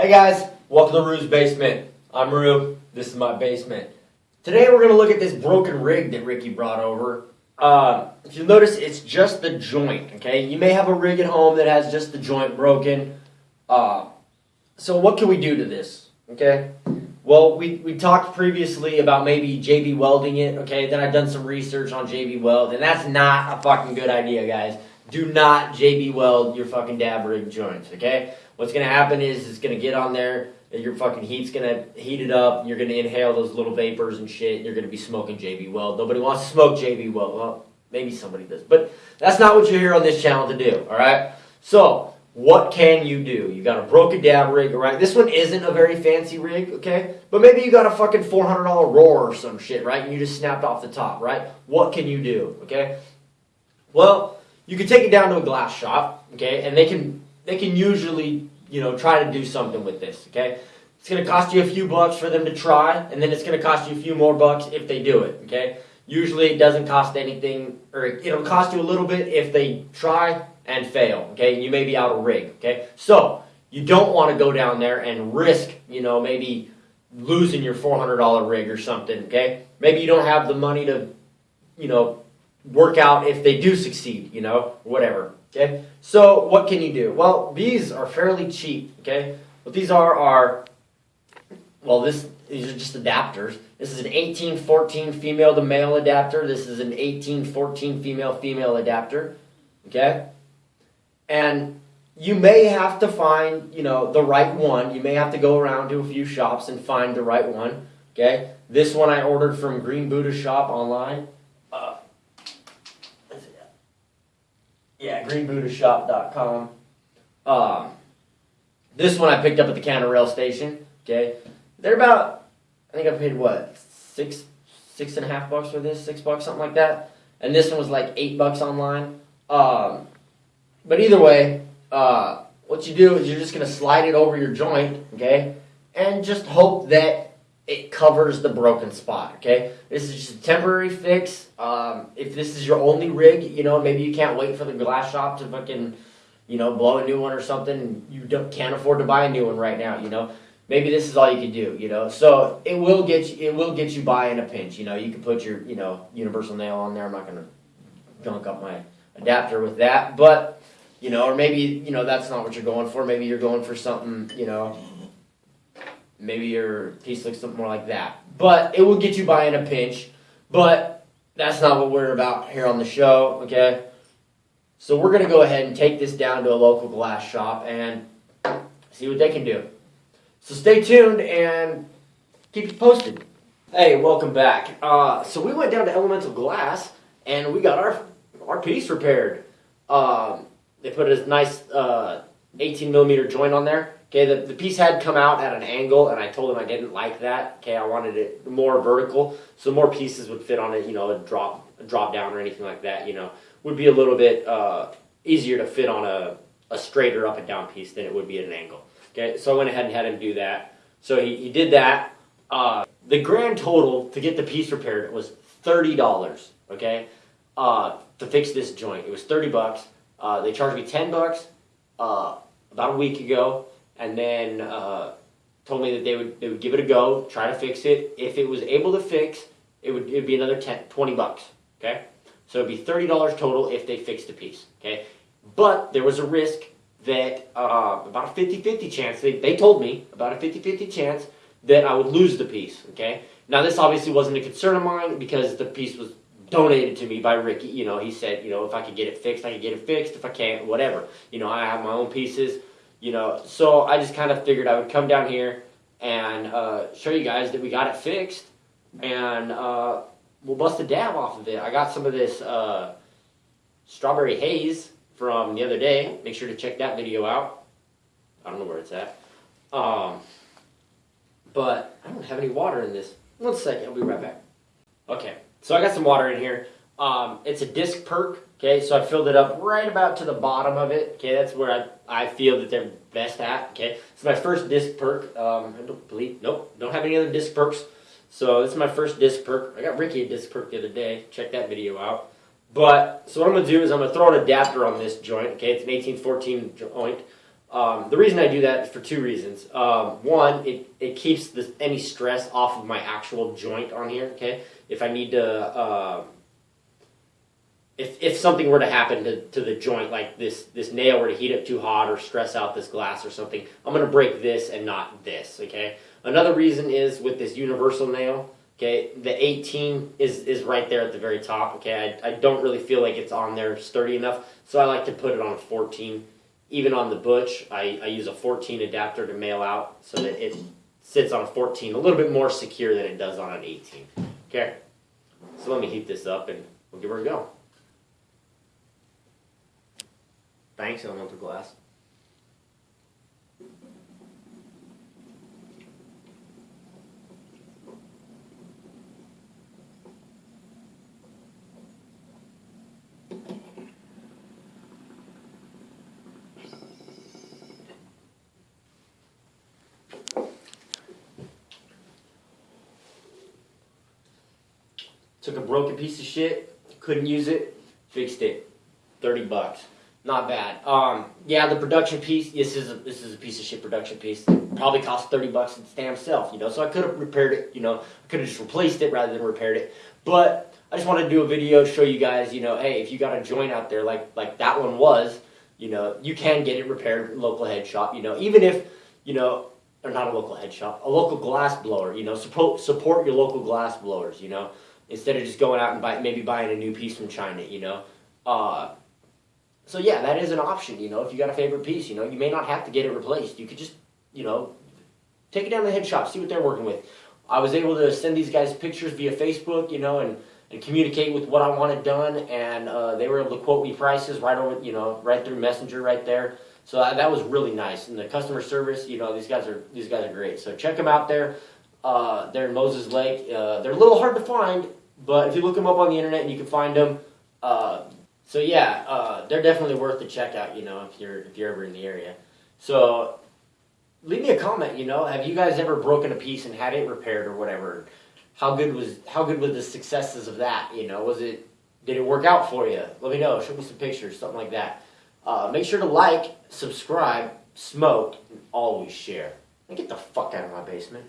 Hey guys, welcome to Rue's Basement. I'm Rue. This is my basement. Today we're going to look at this broken rig that Ricky brought over. Uh, if you notice, it's just the joint, okay? You may have a rig at home that has just the joint broken. Uh, so what can we do to this, okay? Well, we, we talked previously about maybe JB welding it, okay? Then I've done some research on JB weld, and that's not a fucking good idea, guys. Do not JB weld your fucking dab rig joints, okay? What's gonna happen is it's gonna get on there, your fucking heat's gonna heat it up, you're gonna inhale those little vapors and shit, and you're gonna be smoking JB Weld. Nobody wants to smoke JB Weld. Well, maybe somebody does, but that's not what you're here on this channel to do, alright? So, what can you do? You got a broken dab rig, right? This one isn't a very fancy rig, okay? But maybe you got a fucking $400 Roor or some shit, right? And you just snapped off the top, right? What can you do, okay? Well, you can take it down to a glass shop, okay? And they can they can usually, you know, try to do something with this, okay? It's going to cost you a few bucks for them to try, and then it's going to cost you a few more bucks if they do it, okay? Usually it doesn't cost anything, or it'll cost you a little bit if they try and fail, okay? You may be out of rig, okay? So, you don't want to go down there and risk, you know, maybe losing your $400 rig or something, okay? Maybe you don't have the money to, you know, work out if they do succeed, you know, whatever. Okay, so what can you do? Well, these are fairly cheap. Okay, what these are are, well, this these are just adapters. This is an 1814 female to male adapter. This is an 1814 female female adapter. Okay, and you may have to find, you know, the right one. You may have to go around to a few shops and find the right one. Okay, this one I ordered from Green Buddha Shop online. Yeah, greenbuddhashop.com. Um, this one I picked up at the counter rail station. Okay, they're about. I think I paid what six six and a half bucks for this, six bucks, something like that. And this one was like eight bucks online. Um, but either way, uh, what you do is you're just gonna slide it over your joint, okay, and just hope that it covers the broken spot, okay? This is just a temporary fix. Um, if this is your only rig, you know, maybe you can't wait for the glass shop to fucking, you know, blow a new one or something. You don't, can't afford to buy a new one right now, you know? Maybe this is all you can do, you know? So it will get you, it will get you by in a pinch, you know? You can put your, you know, universal nail on there. I'm not going to gunk up my adapter with that, but, you know, or maybe, you know, that's not what you're going for. Maybe you're going for something, you know, maybe your piece looks something more like that. But it will get you by in a pinch. But that's not what we're about here on the show, okay? So we're going to go ahead and take this down to a local glass shop and see what they can do. So stay tuned and keep you posted. Hey, welcome back. Uh, so we went down to Elemental Glass and we got our our piece repaired. Um, they put a nice uh, 18 millimeter joint on there. Okay, the, the piece had come out at an angle, and I told him I didn't like that. Okay, I wanted it more vertical, so more pieces would fit on it. You know, a drop, a drop down, or anything like that. You know, would be a little bit uh, easier to fit on a, a straighter up and down piece than it would be at an angle. Okay, so I went ahead and had him do that. So he, he did that. Uh, the grand total to get the piece repaired was thirty dollars. Okay, uh, to fix this joint, it was thirty bucks. Uh, they charged me ten bucks uh, about a week ago and then uh, told me that they would they would give it a go, try to fix it. If it was able to fix, it would it'd be another 10, 20 bucks. Okay, so it'd be thirty dollars total if they fixed the piece. Okay, but there was a risk that uh, about a 50-50 chance. They they told me about a 50-50 chance that I would lose the piece. Okay, now this obviously wasn't a concern of mine because the piece was donated to me by Ricky. You know, he said, you know, if I could get it fixed, I could get it fixed. If I can't, whatever. You know, I have my own pieces. You know, so I just kind of figured I would come down here and uh, show you guys that we got it fixed, and uh, we'll bust a dab off of it. I got some of this uh, strawberry haze from the other day. Make sure to check that video out. I don't know where it's at. Um, but I don't have any water in this. One second, I'll be right back. Okay, so I got some water in here. Um, it's a disc perc. Okay, so I filled it up right about to the bottom of it. Okay, that's where I, I feel that they're best at. Okay, it's my first disc perc. Um, I don't believe, nope, don't have any other disc percs. So this is my first disc perc. I got Ricky a disc perc the other day. Check that video out. But, so what I'm going to do is I'm going to throw an adapter on this joint. Okay, it's an 1814 joint. Um, the reason I do that is for two reasons. Um, one, it, it keeps the, any stress off of my actual joint on here. Okay, if I need to, uh, if, if something were to happen to, to the joint, like this this nail were to heat up too hot or stress out this glass or something, I'm gonna break this and not this. Okay. Another reason is with this universal nail. Okay, the 18 is is right there at the very top. Okay, I, I don't really feel like it's on there sturdy enough, so I like to put it on a 14 even on the butch, I, I use a 14 adapter to male out so that it sits on a 14 a little bit more secure than it does on an 18. Okay, so let me heat this up and we'll give her a go. Thanks, elemental glass. Took a broken piece of shit, couldn't use it, fixed it. 30 bucks. Not bad. Um, yeah, the production piece, this is a, this is a piece of shit production piece. Probably cost 30 bucks its damn self, you know. So I could have repaired it, you know. I could have just replaced it rather than repaired it. But I just wanted to do a video to show you guys, you know, hey, if you got a joint out there like like that one was, you know, you can get it repaired local head shop, you know, even if, you know, or not a local head shop, a local glass blower, you know, support support your local glass blowers, you know instead of just going out and buy, maybe buying a new piece from China, you know. Uh, so yeah, that is an option, you know. If you got a favorite piece, you know, you may not have to get it replaced. You could just, you know, take it down to the head shop, see what they're working with. I was able to send these guys pictures via Facebook, you know, and, and communicate with what I wanted done, and uh, they were able to quote me prices right over, you know, right through Messenger right there. So uh, that was really nice, and the customer service, you know, these guys are these guys are great. So check them out there. Uh, they're in Moses Lake. Uh, they're a little hard to find, but if you look them up on the internet, and you can find them. So yeah, uh, they're definitely worth the check out. You know, if you're if you're ever in the area. So leave me a comment. You know, have you guys ever broken a piece and had it repaired or whatever? How good was how good were the successes of that? You know, was it did it work out for you? Let me know. Show me some pictures, something like that. Uh, make sure to like, subscribe, smoke, and always share. And get the fuck out of my basement.